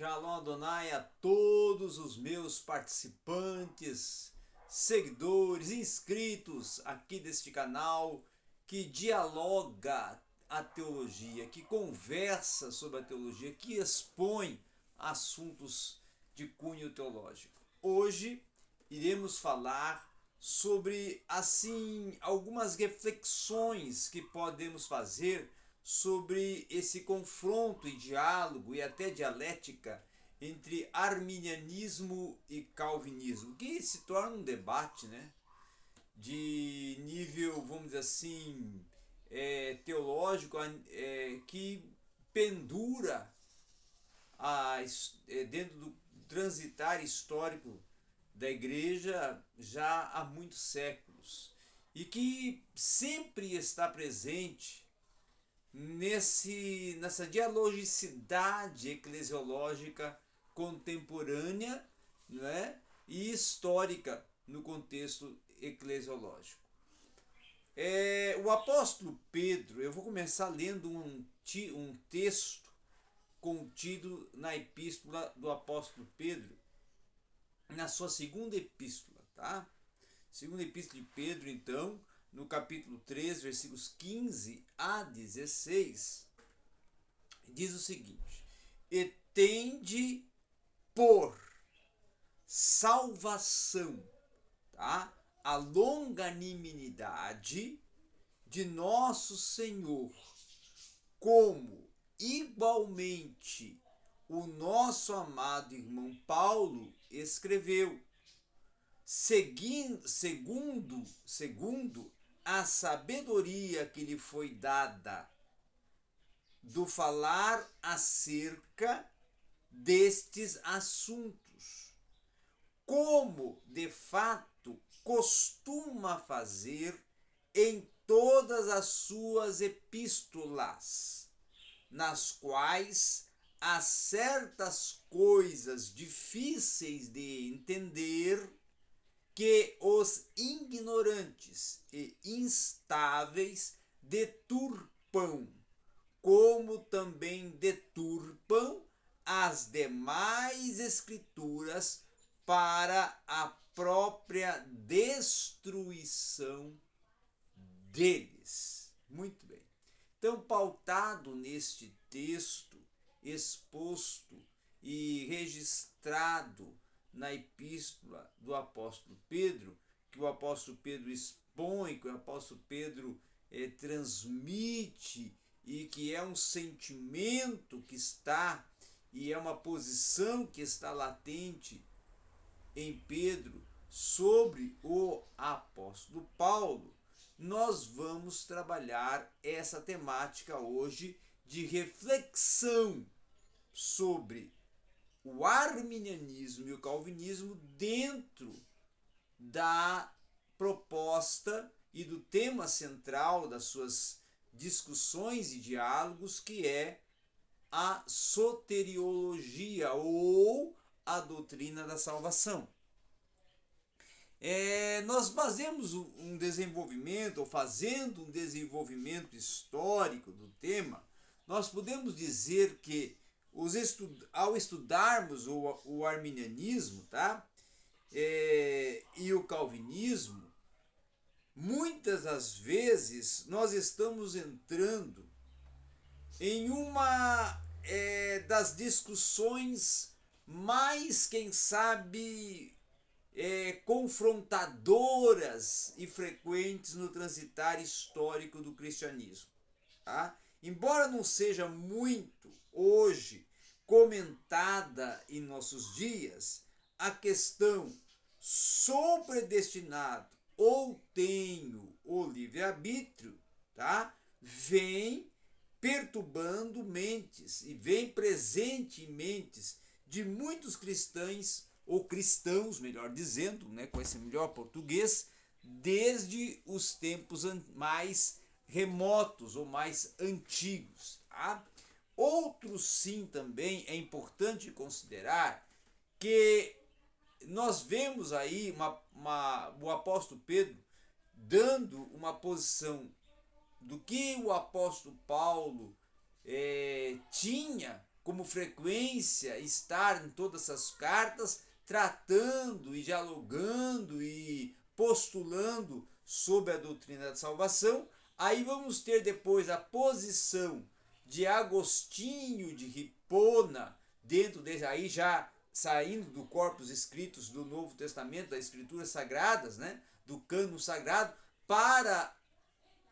Shalom Adonai a todos os meus participantes, seguidores, inscritos aqui deste canal que dialoga a teologia, que conversa sobre a teologia, que expõe assuntos de cunho teológico. Hoje iremos falar sobre assim algumas reflexões que podemos fazer sobre esse confronto e diálogo e até dialética entre arminianismo e calvinismo, que se torna um debate né, de nível, vamos dizer assim, é, teológico, é, que pendura a, é, dentro do transitar histórico da igreja já há muitos séculos e que sempre está presente nesse, nessa dialogicidade eclesiológica contemporânea né, e histórica no contexto eclesiológico. É, o apóstolo Pedro, eu vou começar lendo um, um texto contido na epístola do apóstolo Pedro, na sua segunda epístola, tá? Segunda epístola de Pedro, então, no capítulo 3, versículos 15 a 16, diz o seguinte: E tende por salvação, tá? A longanimidade de nosso Senhor, como igualmente o nosso amado irmão Paulo escreveu, seguindo, segundo, segundo a sabedoria que lhe foi dada do falar acerca destes assuntos, como de fato costuma fazer em todas as suas epístolas, nas quais há certas coisas difíceis de entender que os ignorantes e instáveis deturpam, como também deturpam as demais escrituras para a própria destruição deles. Muito bem. Então, pautado neste texto exposto e registrado na epístola do apóstolo Pedro, que o apóstolo Pedro expõe, que o apóstolo Pedro eh, transmite e que é um sentimento que está e é uma posição que está latente em Pedro sobre o apóstolo Paulo, nós vamos trabalhar essa temática hoje de reflexão sobre o arminianismo e o calvinismo dentro da proposta e do tema central das suas discussões e diálogos, que é a soteriologia ou a doutrina da salvação. É, nós fazemos um desenvolvimento, ou fazendo um desenvolvimento histórico do tema, nós podemos dizer que os estud ao estudarmos o, o arminianismo tá? É, e o calvinismo, muitas das vezes nós estamos entrando em uma é, das discussões mais, quem sabe, é, confrontadoras e frequentes no transitar histórico do cristianismo. Tá? Embora não seja muito hoje comentada em nossos dias, a questão sou predestinado ou tenho o livre-arbítrio, tá? Vem perturbando mentes e vem presente em mentes de muitos cristãos ou cristãos, melhor dizendo, né, com esse melhor português, desde os tempos mais remotos ou mais antigos. Tá? Outro sim também é importante considerar que nós vemos aí uma, uma, o apóstolo Pedro dando uma posição do que o apóstolo Paulo é, tinha como frequência estar em todas essas cartas tratando e dialogando e postulando sobre a doutrina da salvação. Aí vamos ter depois a posição de Agostinho de Hipona, dentro desse aí já saindo do corpus escritos do Novo Testamento, das Escrituras Sagradas, né, do cano sagrado, para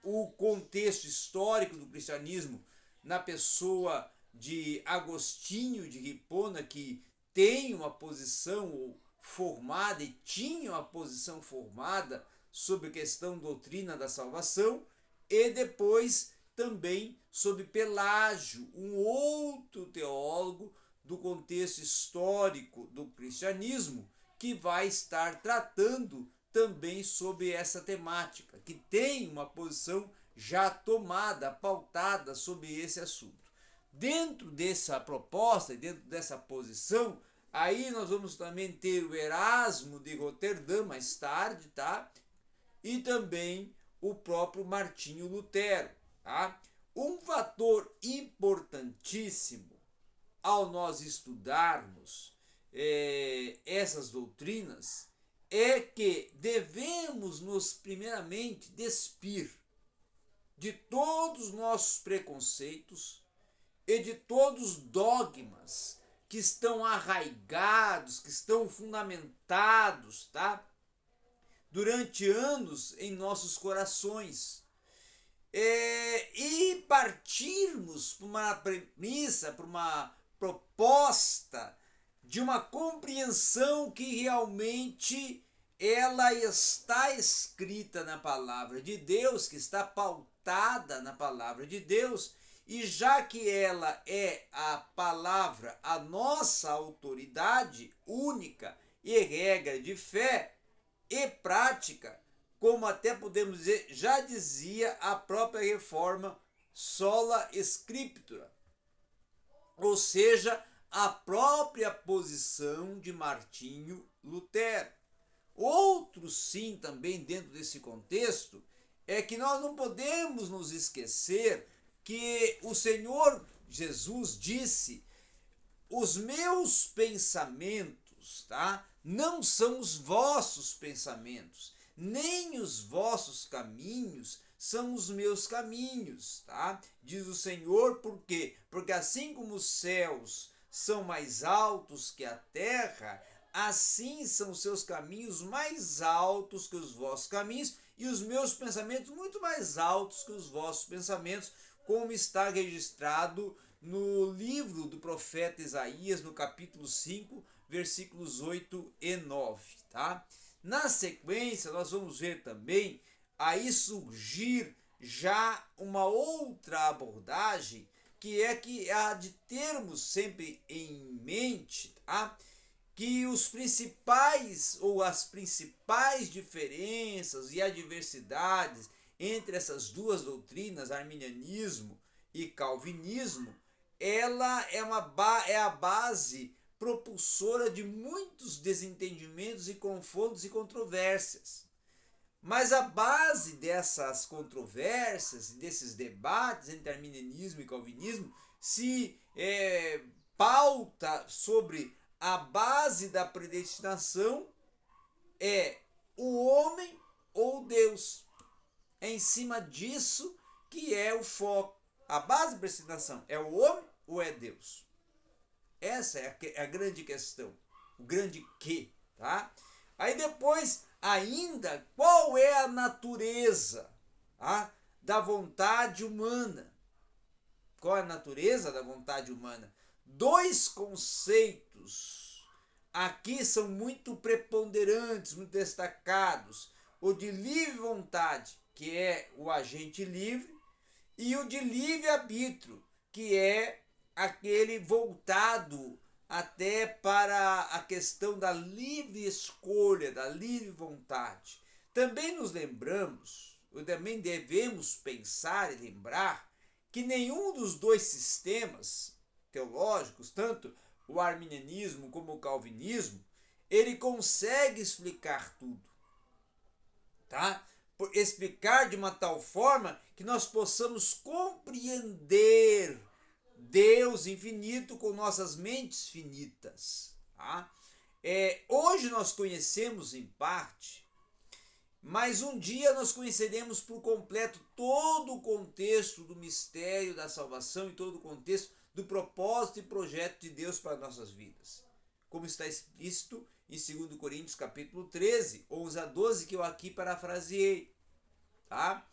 o contexto histórico do cristianismo na pessoa de Agostinho de Hipona, que tem uma posição formada e tinha uma posição formada sobre a questão doutrina da salvação, e depois também sobre Pelágio, um outro teólogo do contexto histórico do cristianismo, que vai estar tratando também sobre essa temática, que tem uma posição já tomada, pautada sobre esse assunto. Dentro dessa proposta, dentro dessa posição, aí nós vamos também ter o Erasmo de Roterdã mais tarde, tá? E também o próprio Martinho Lutero, tá? Um fator importantíssimo ao nós estudarmos é, essas doutrinas é que devemos nos primeiramente despir de todos os nossos preconceitos e de todos os dogmas que estão arraigados, que estão fundamentados, tá? Durante anos em nossos corações. É, e partirmos para uma premissa, para uma proposta de uma compreensão que realmente ela está escrita na palavra de Deus, que está pautada na palavra de Deus, e já que ela é a palavra, a nossa autoridade única e regra de fé e prática, como até podemos dizer, já dizia a própria reforma sola scriptura, ou seja, a própria posição de Martinho Lutero. Outro sim também dentro desse contexto é que nós não podemos nos esquecer que o Senhor Jesus disse: "Os meus pensamentos, tá? Não são os vossos pensamentos, nem os vossos caminhos são os meus caminhos, tá? Diz o Senhor, por quê? Porque assim como os céus são mais altos que a terra, assim são os seus caminhos mais altos que os vossos caminhos, e os meus pensamentos muito mais altos que os vossos pensamentos, como está registrado no livro do profeta Isaías, no capítulo 5, versículos 8 e 9, tá? Na sequência, nós vamos ver também aí surgir já uma outra abordagem que é que há de termos sempre em mente tá? que os principais ou as principais diferenças e adversidades entre essas duas doutrinas, arminianismo e calvinismo, ela é, uma é a base propulsora de muitos desentendimentos e confrontos e controvérsias. Mas a base dessas controvérsias, desses debates entre arminianismo e calvinismo, se é, pauta sobre a base da predestinação é o homem ou Deus. É em cima disso que é o foco. A base da predestinação é o homem ou é Deus? Essa é a, é a grande questão, o grande que, tá? Aí depois ainda qual é a natureza ah, da vontade humana. Qual é a natureza da vontade humana? Dois conceitos aqui são muito preponderantes, muito destacados. O de livre vontade, que é o agente livre, e o de livre arbítrio, que é aquele voltado até para a questão da livre escolha, da livre vontade. Também nos lembramos, ou também devemos pensar e lembrar, que nenhum dos dois sistemas teológicos, tanto o arminianismo como o calvinismo, ele consegue explicar tudo. Tá? Por explicar de uma tal forma que nós possamos compreender Deus infinito com nossas mentes finitas. Tá? É, hoje nós conhecemos em parte, mas um dia nós conheceremos por completo todo o contexto do mistério da salvação e todo o contexto do propósito e projeto de Deus para nossas vidas. Como está explícito em 2 Coríntios capítulo 13, 11 a 12, que eu aqui parafraseei. Tá?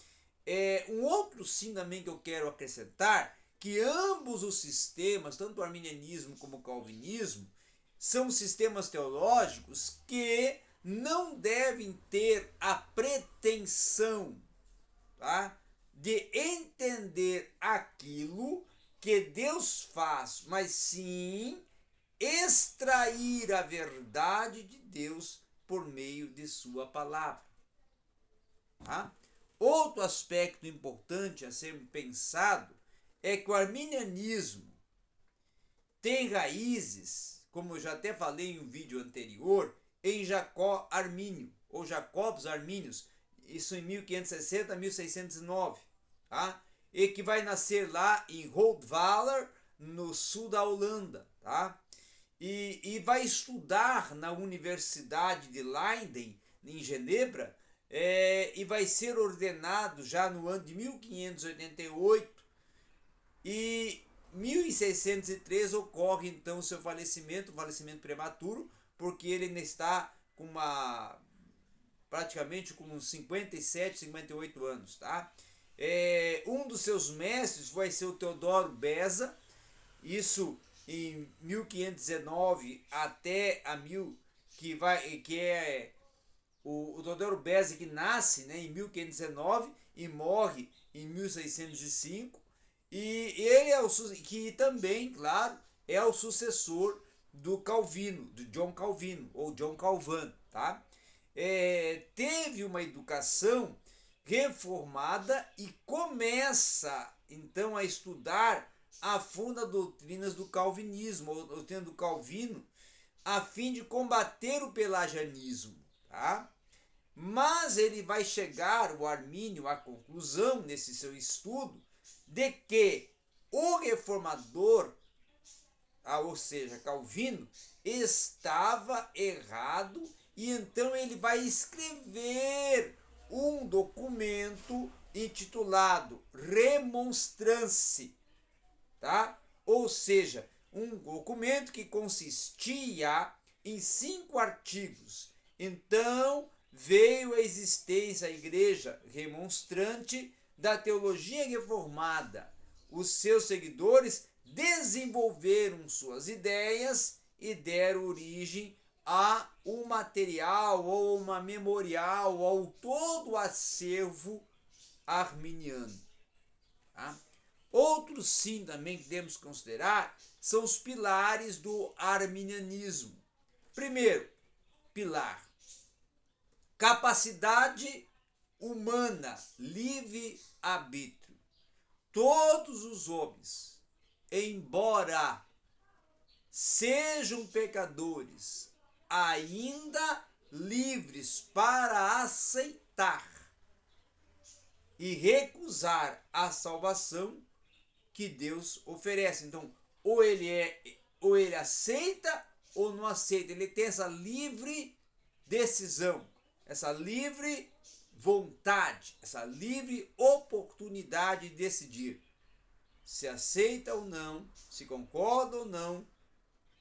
É, um outro sim também que eu quero acrescentar, que ambos os sistemas, tanto o arminianismo como o calvinismo, são sistemas teológicos que não devem ter a pretensão tá, de entender aquilo que Deus faz, mas sim extrair a verdade de Deus por meio de sua palavra. Tá? Outro aspecto importante a ser pensado é que o arminianismo tem raízes, como eu já até falei em um vídeo anterior, em Jacó Armínio, ou Jacobos Armínios, isso em 1560 1609, tá? E que vai nascer lá em Roodvaler, no sul da Holanda, tá? E, e vai estudar na Universidade de Leiden, em Genebra, é, e vai ser ordenado já no ano de 1588. E 1603 ocorre então o seu falecimento, falecimento prematuro, porque ele ainda está com uma praticamente com uns 57, 58 anos, tá? É, um dos seus mestres vai ser o Teodoro Beza, isso em 1519 até a mil que vai que é o, o Teodoro Beza que nasce né, em 1519 e morre em 1605 e ele é o que também claro é o sucessor do Calvino, do John Calvino, ou John Calvin, tá? É, teve uma educação reformada e começa então a estudar a fundo as doutrinas do calvinismo, ou doutrina do Calvino, a fim de combater o pelagianismo, tá? Mas ele vai chegar, o Armínio, à conclusão nesse seu estudo, de que o reformador ah, ou seja, Calvino, estava errado e então ele vai escrever um documento intitulado Remonstrance, tá? Ou seja, um documento que consistia em cinco artigos. Então veio a existência a igreja remonstrante da teologia reformada. Os seus seguidores desenvolveram suas ideias e deram origem a um material ou uma memorial ou todo o acervo arminiano. Tá? Outros sim também que temos que considerar são os pilares do arminianismo. Primeiro, pilar, capacidade humana, livre arbítrio. Todos os homens embora sejam pecadores, ainda livres para aceitar e recusar a salvação que Deus oferece. Então, ou ele é ou ele aceita ou não aceita. Ele tem essa livre decisão, essa livre vontade, essa livre oportunidade de decidir se aceita ou não, se concorda ou não,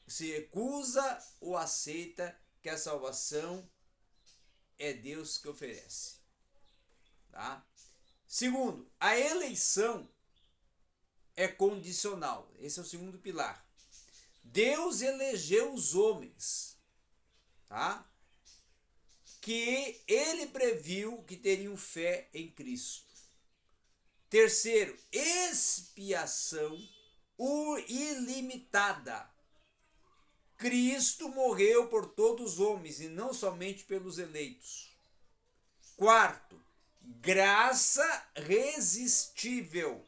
se recusa ou aceita que a salvação é Deus que oferece. Tá? Segundo, a eleição é condicional. Esse é o segundo pilar. Deus elegeu os homens, tá? Que ele previu que teriam fé em Cristo. Terceiro, expiação ilimitada. Cristo morreu por todos os homens e não somente pelos eleitos. Quarto, graça resistível.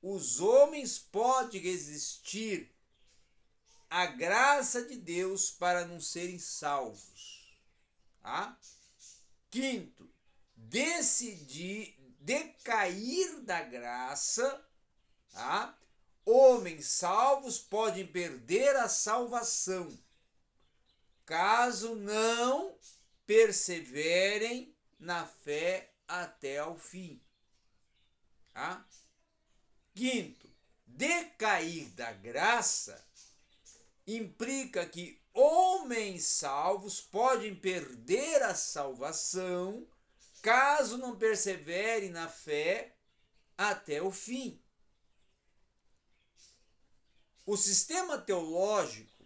Os homens podem resistir à graça de Deus para não serem salvos. Tá? Quinto, decidir decair da graça, tá? homens salvos podem perder a salvação, caso não perseverem na fé até ao fim. Tá? Quinto, decair da graça implica que homens salvos podem perder a salvação caso não perseverem na fé até o fim. O sistema teológico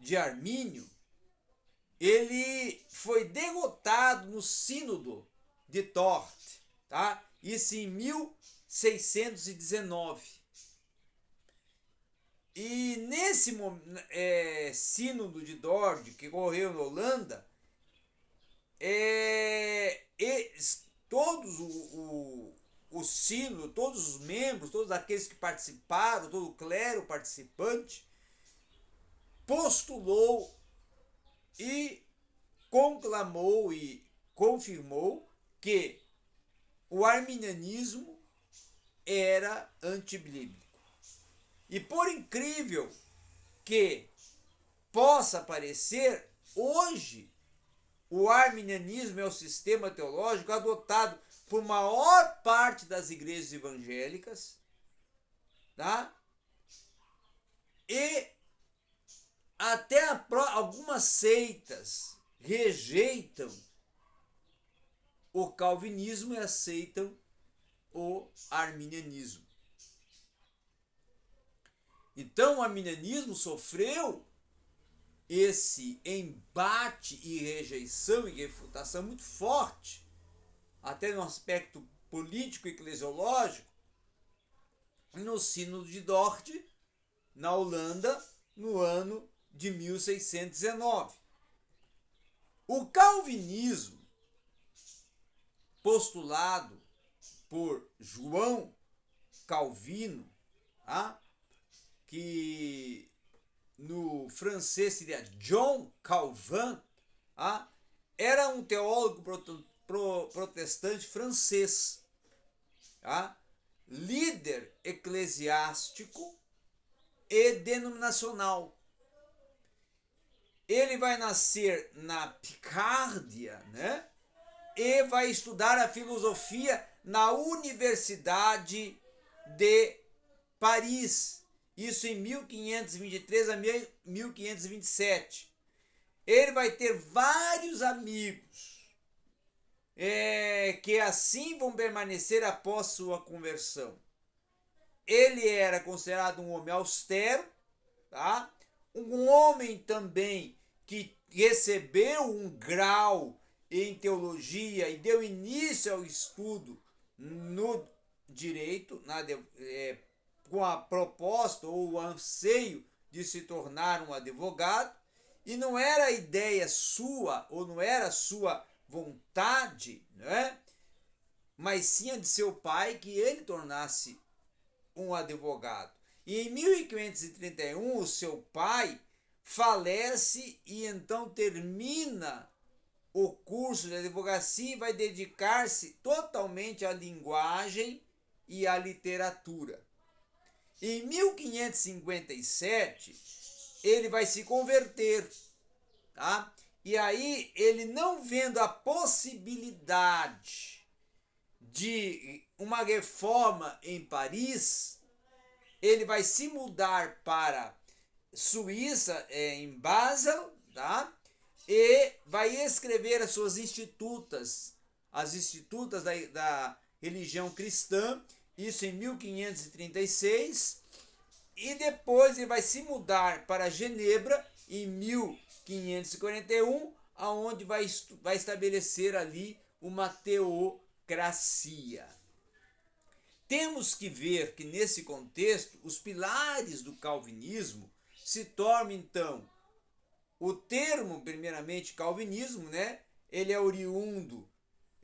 de Armínio ele foi derrotado no sínodo de Tort, tá? Isso em 1619. E nesse é, sínodo de Dort, que ocorreu na Holanda, é, todos o, o, o sínodo, todos os membros, todos aqueles que participaram, todo o clero participante, postulou e conclamou e confirmou que o arminianismo era antibíblico. E por incrível que possa parecer, hoje o arminianismo é o sistema teológico adotado por maior parte das igrejas evangélicas, tá? E até a, algumas seitas rejeitam o calvinismo e aceitam o arminianismo. Então, o arminianismo sofreu esse embate e rejeição e refutação muito forte, até no aspecto político e eclesiológico, no Sínodo de Dort, na Holanda, no ano de 1619. O calvinismo, postulado por João Calvino, tá? Que no francês seria John Calvin, tá? era um teólogo protestante francês, tá? líder eclesiástico e denominacional. Ele vai nascer na Picárdia, né? E vai estudar a filosofia na Universidade de Paris. Isso em 1523 a 1527. Ele vai ter vários amigos é, que assim vão permanecer após sua conversão. Ele era considerado um homem austero, tá? um homem também que recebeu um grau em teologia e deu início ao estudo no direito, na, é, com a proposta ou o anseio de se tornar um advogado, e não era ideia sua ou não era sua vontade, né? mas sim a de seu pai que ele tornasse um advogado. E em 1531, o seu pai falece e então termina o curso de advocacia e vai dedicar-se totalmente à linguagem e à literatura. Em 1557, ele vai se converter, tá? E aí, ele não vendo a possibilidade de uma reforma em Paris, ele vai se mudar para Suíça, é, em Basel, tá? E vai escrever as suas institutas, as institutas da, da religião cristã, isso em 1536, e depois ele vai se mudar para Genebra em 1541, aonde vai, vai estabelecer ali uma teocracia. Temos que ver que nesse contexto os pilares do calvinismo se tornam então o termo, primeiramente, calvinismo, né? Ele é oriundo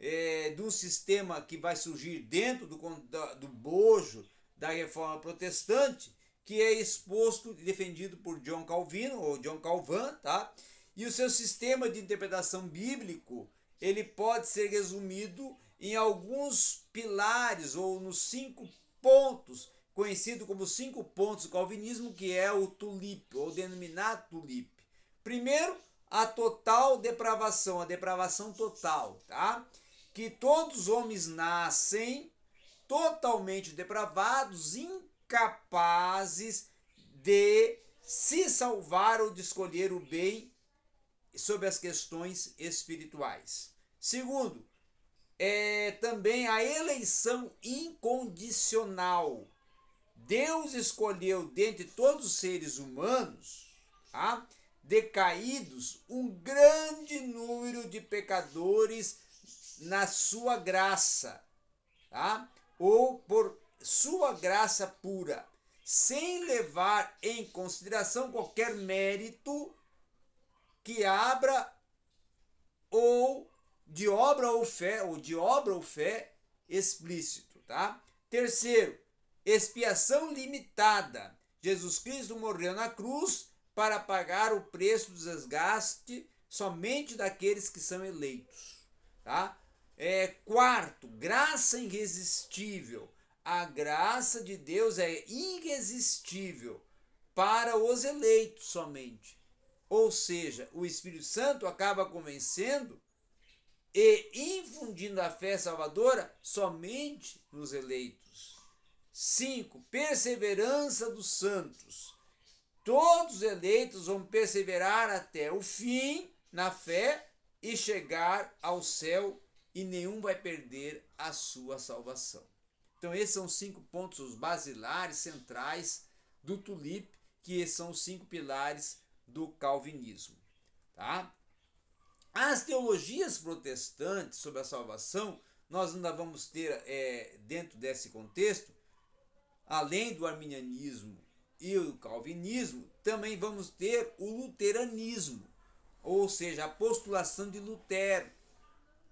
é, de um sistema que vai surgir dentro do, do bojo da reforma protestante, que é exposto e defendido por John Calvino, ou John Calvin, tá? E o seu sistema de interpretação bíblico, ele pode ser resumido em alguns pilares ou nos cinco pontos conhecido como cinco pontos do calvinismo, que é o tulip, ou denominado tulip. Primeiro, a total depravação, a depravação total, tá? Que todos os homens nascem totalmente depravados, incapazes de se salvar ou de escolher o bem sobre as questões espirituais. Segundo, é também a eleição incondicional. Deus escolheu dentre todos os seres humanos, tá? decaídos, um grande número de pecadores na sua graça, tá? ou por sua graça pura, sem levar em consideração qualquer mérito que abra ou de obra ou fé, ou de obra ou fé explícito, tá? Terceiro, expiação limitada. Jesus Cristo morreu na cruz para pagar o preço do desgaste somente daqueles que são eleitos, tá? É, quarto, graça irresistível. A graça de Deus é irresistível para os eleitos somente. Ou seja, o Espírito Santo acaba convencendo e infundindo a fé salvadora somente nos eleitos. 5. Perseverança dos santos. Todos os eleitos vão perseverar até o fim na fé e chegar ao céu, e nenhum vai perder a sua salvação. Então, esses são cinco pontos basilares, centrais do tulip, que são os cinco pilares do calvinismo. Tá? As teologias protestantes sobre a salvação, nós ainda vamos ter, é, dentro desse contexto, além do arminianismo e o calvinismo, também vamos ter o luteranismo, ou seja, a postulação de Lutero.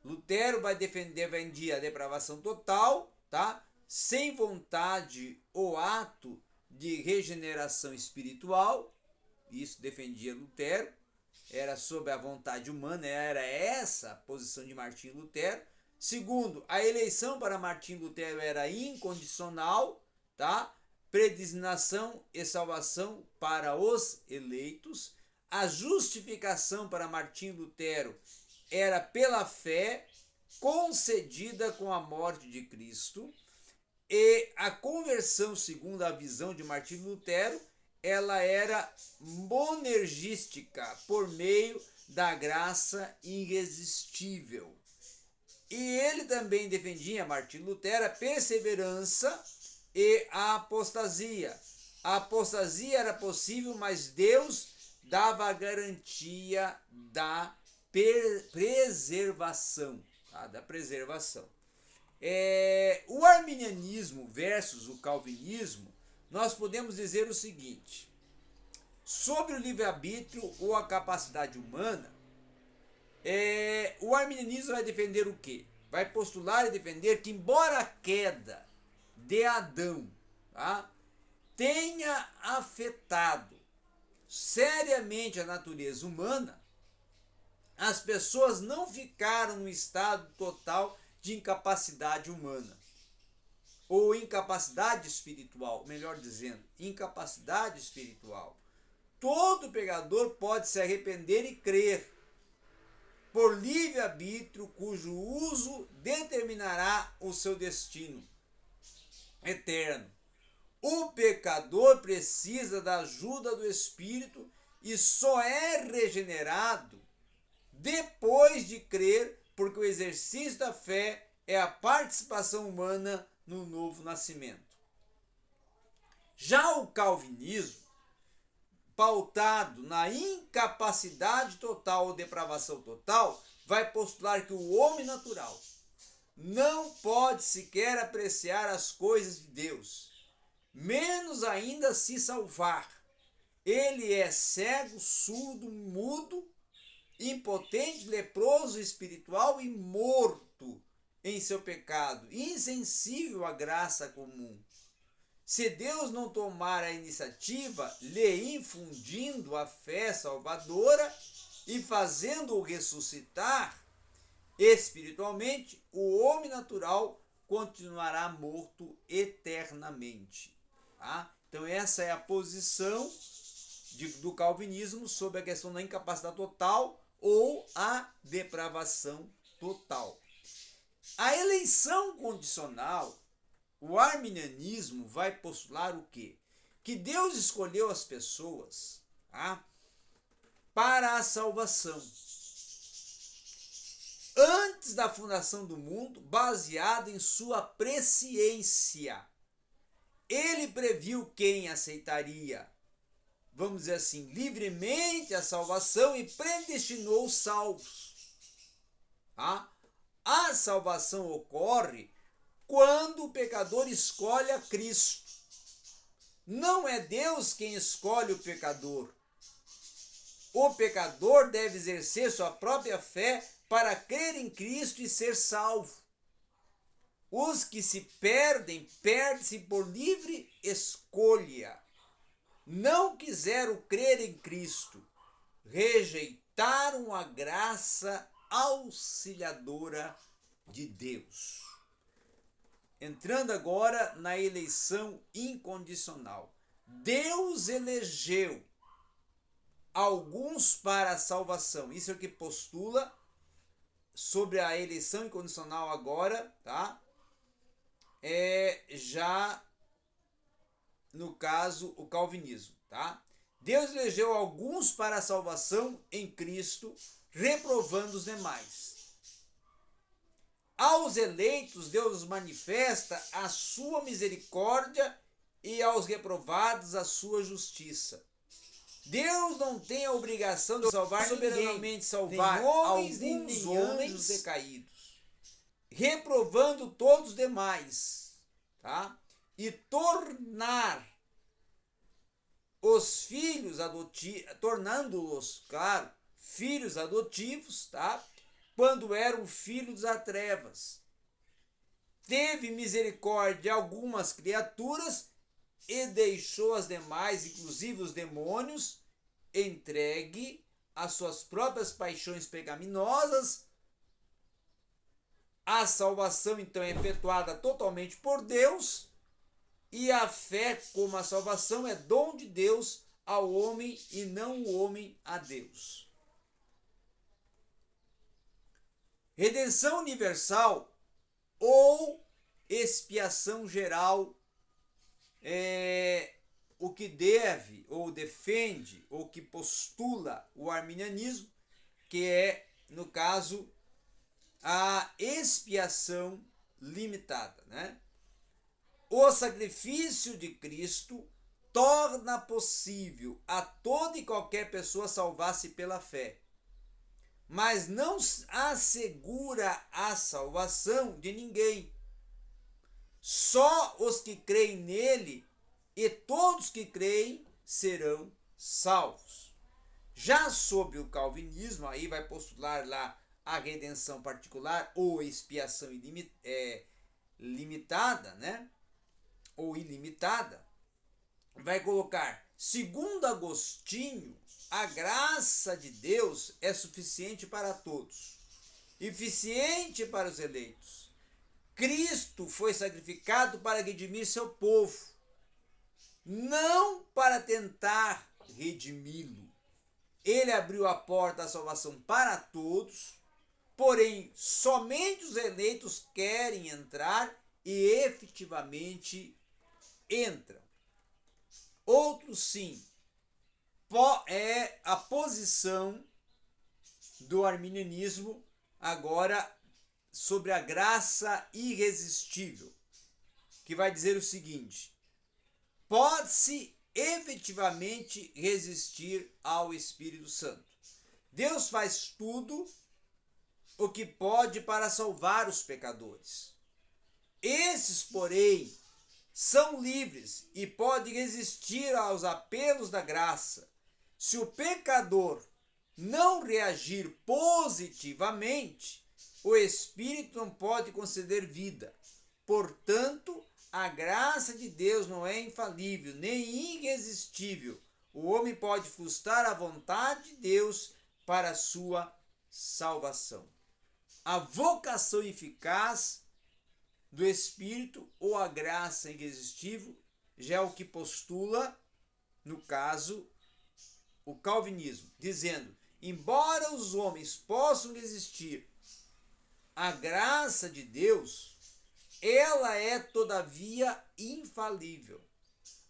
Lutero vai defender, vendia a depravação total, tá? sem vontade ou ato de regeneração espiritual, isso defendia Lutero, era sob a vontade humana, era essa a posição de Martim Lutero. Segundo, a eleição para Martim Lutero era incondicional, tá? Predestinação e salvação para os eleitos. A justificação para Martim Lutero era pela fé concedida com a morte de Cristo. E a conversão, segundo a visão de Martim Lutero, ela era monergística por meio da graça irresistível. E ele também defendia, Martim Lutero, a perseverança e a apostasia. A apostasia era possível, mas Deus dava a garantia da preservação, tá? da preservação. É, o arminianismo versus o calvinismo nós podemos dizer o seguinte: sobre o livre-arbítrio ou a capacidade humana, é, o arminianismo vai defender o quê? Vai postular e defender que, embora a queda de Adão tá, tenha afetado seriamente a natureza humana, as pessoas não ficaram no estado total de incapacidade humana ou incapacidade espiritual, melhor dizendo, incapacidade espiritual. Todo pecador pode se arrepender e crer por livre arbítrio, cujo uso determinará o seu destino eterno. O pecador precisa da ajuda do Espírito e só é regenerado depois de crer, porque o exercício da fé é a participação humana no novo nascimento. Já o calvinismo, pautado na incapacidade total ou depravação total, vai postular que o homem natural não pode sequer apreciar as coisas de Deus, menos ainda se salvar. Ele é cego, surdo, mudo, impotente, leproso espiritual e morto em seu pecado, insensível à graça comum. Se Deus não tomar a iniciativa, lhe infundindo a fé salvadora e fazendo-o ressuscitar espiritualmente, o homem natural continuará morto eternamente. Tá? Então, essa é a posição de, do calvinismo sobre a questão da incapacidade total ou a depravação total. A eleição condicional, o arminianismo vai postular o quê? Que Deus escolheu as pessoas tá? para a salvação. Antes da fundação do mundo, baseado em sua presciência. Ele previu quem aceitaria, vamos dizer assim, livremente a salvação e predestinou os salvos. Tá? A salvação ocorre quando o pecador escolhe a Cristo. Não é Deus quem escolhe o pecador. O pecador deve exercer sua própria fé para crer em Cristo e ser salvo. Os que se perdem, perdem-se por livre escolha. Não quiseram crer em Cristo, rejeitaram a graça auxiliadora de Deus. Entrando agora na eleição incondicional. Deus elegeu alguns para a salvação. Isso é o que postula sobre a eleição incondicional agora, tá? É já no caso o calvinismo, tá? Deus elegeu alguns para a salvação em Cristo reprovando os demais. Aos eleitos, Deus manifesta a sua misericórdia e aos reprovados a sua justiça. Deus não tem a obrigação de salvar soberanamente salvar nem homens, alguns homens decaídos, reprovando todos os demais, tá? E tornar os filhos adotivos, tornando-os, claro, filhos adotivos, tá? Quando eram filhos das trevas. Teve misericórdia de algumas criaturas e deixou as demais, inclusive os demônios, entregue às suas próprias paixões pecaminosas. A salvação então é efetuada totalmente por Deus, e a fé como a salvação é dom de Deus ao homem e não o homem a Deus. redenção universal ou expiação geral é o que deve ou defende ou que postula o arminianismo, que é, no caso, a expiação limitada, né? O sacrifício de Cristo torna possível a toda e qualquer pessoa salvar-se pela fé mas não assegura a salvação de ninguém. Só os que creem nele e todos que creem serão salvos. Já sob o calvinismo, aí vai postular lá a redenção particular ou expiação é, limitada, né? Ou ilimitada, vai colocar, segundo Agostinho, a graça de Deus é suficiente para todos, eficiente para os eleitos. Cristo foi sacrificado para redimir seu povo, não para tentar redimi-lo. Ele abriu a porta da salvação para todos, porém, somente os eleitos querem entrar e efetivamente entram. Outros sim é a posição do arminianismo agora sobre a graça irresistível, que vai dizer o seguinte: pode-se efetivamente resistir ao Espírito Santo. Deus faz tudo o que pode para salvar os pecadores. Esses, porém, são livres e podem resistir aos apelos da graça se o pecador não reagir positivamente, o Espírito não pode conceder vida. Portanto, a graça de Deus não é infalível nem irresistível. O homem pode frustrar a vontade de Deus para a sua salvação. A vocação eficaz do Espírito ou a graça irresistível já é o que postula, no caso, o calvinismo, dizendo: embora os homens possam resistir à graça de Deus, ela é todavia infalível.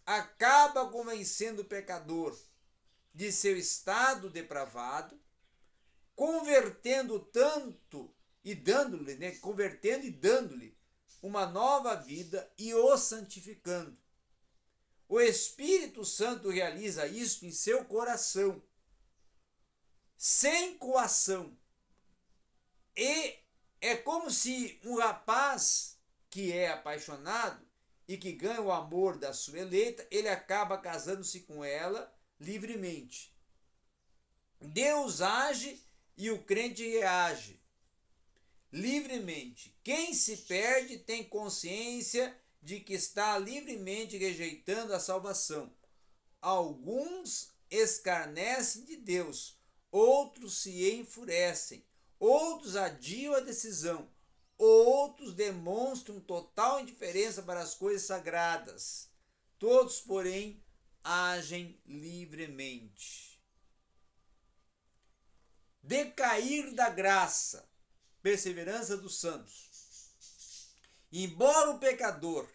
Acaba convencendo o pecador de seu estado depravado, convertendo tanto e dando-lhe, né, convertendo e dando-lhe uma nova vida e o santificando. O Espírito Santo realiza isto em seu coração, sem coação. E é como se um rapaz que é apaixonado e que ganha o amor da sua eleita, ele acaba casando-se com ela livremente. Deus age e o crente reage livremente. Quem se perde tem consciência de que está livremente rejeitando a salvação. Alguns escarnecem de Deus, outros se enfurecem, outros adiam a decisão, outros demonstram total indiferença para as coisas sagradas. Todos, porém, agem livremente. Decair da graça, perseverança dos santos. Embora o pecador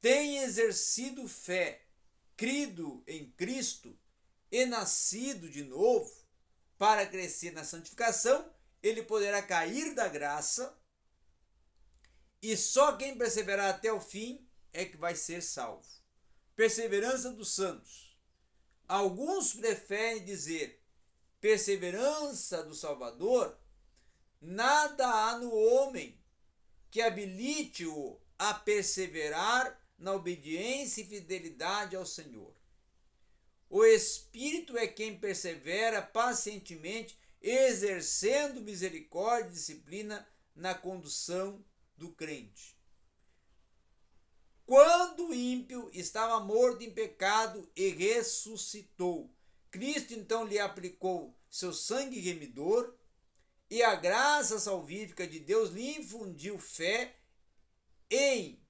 tenha exercido fé, crido em Cristo e nascido de novo para crescer na santificação, ele poderá cair da graça e só quem perseverar até o fim é que vai ser salvo. Perseverança dos santos. Alguns preferem dizer perseverança do Salvador nada há no homem que habilite-o a perseverar na obediência e fidelidade ao Senhor. O Espírito é quem persevera pacientemente, exercendo misericórdia e disciplina na condução do crente. Quando o ímpio estava morto em pecado e ressuscitou, Cristo então lhe aplicou seu sangue remidor e a graça salvífica de Deus lhe infundiu fé em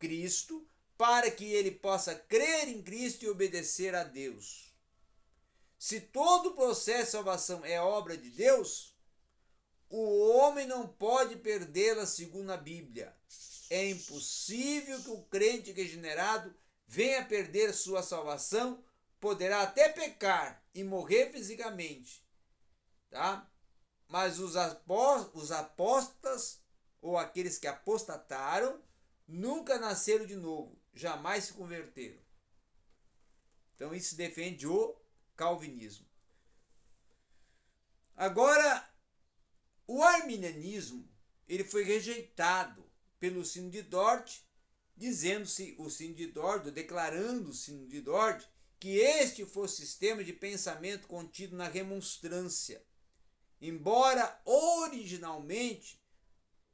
Cristo para que ele possa crer em Cristo e obedecer a Deus. Se todo o processo de salvação é obra de Deus, o homem não pode perdê-la segundo a Bíblia. É impossível que o crente regenerado venha perder sua salvação, poderá até pecar e morrer fisicamente, tá? Mas os, os apóstolos, ou aqueles que apostataram, nunca nasceram de novo, jamais se converteram. Então isso defende o calvinismo. Agora, o arminianismo ele foi rejeitado pelo sino de Dort, dizendo-se o sino de Dort, declarando o sino de Dort, que este fosse o sistema de pensamento contido na remonstrância embora originalmente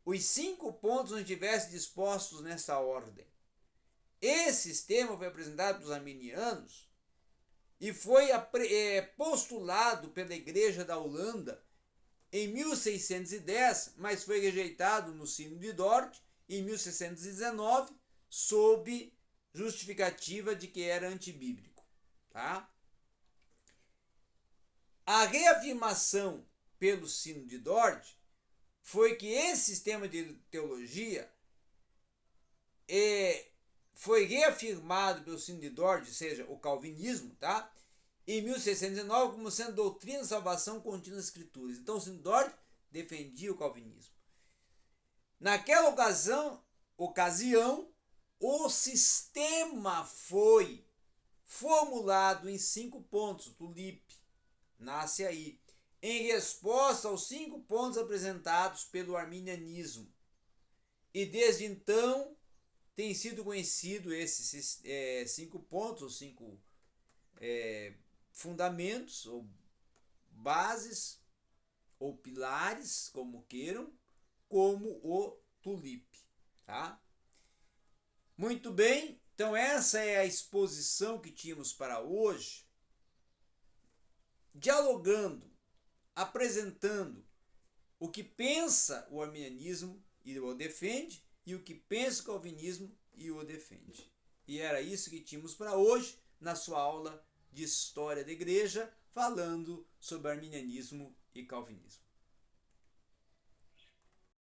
os cinco pontos não estivessem dispostos nessa ordem. Esse sistema foi apresentado pelos arminianos e foi é, postulado pela Igreja da Holanda em 1610, mas foi rejeitado no Sino de Dort em 1619, sob justificativa de que era antibíblico. Tá? A reafirmação pelo sino de Dort foi que esse sistema de teologia é, foi reafirmado pelo sino de Dort, ou seja, o calvinismo, tá? em 1609 como sendo doutrina de salvação contida nas escrituras. Então sino de Dort defendia o calvinismo. Naquela ocasião, ocasião o sistema foi formulado em cinco pontos. Tulipe nasce aí em resposta aos cinco pontos apresentados pelo arminianismo. E desde então tem sido conhecido esses é, cinco pontos, ou cinco é, fundamentos, ou bases, ou pilares, como queiram, como o tulipe. Tá? Muito bem, então essa é a exposição que tínhamos para hoje. Dialogando apresentando o que pensa o arminianismo e o defende, e o que pensa o calvinismo e o defende. E era isso que tínhamos para hoje na sua aula de História da Igreja, falando sobre arminianismo e calvinismo.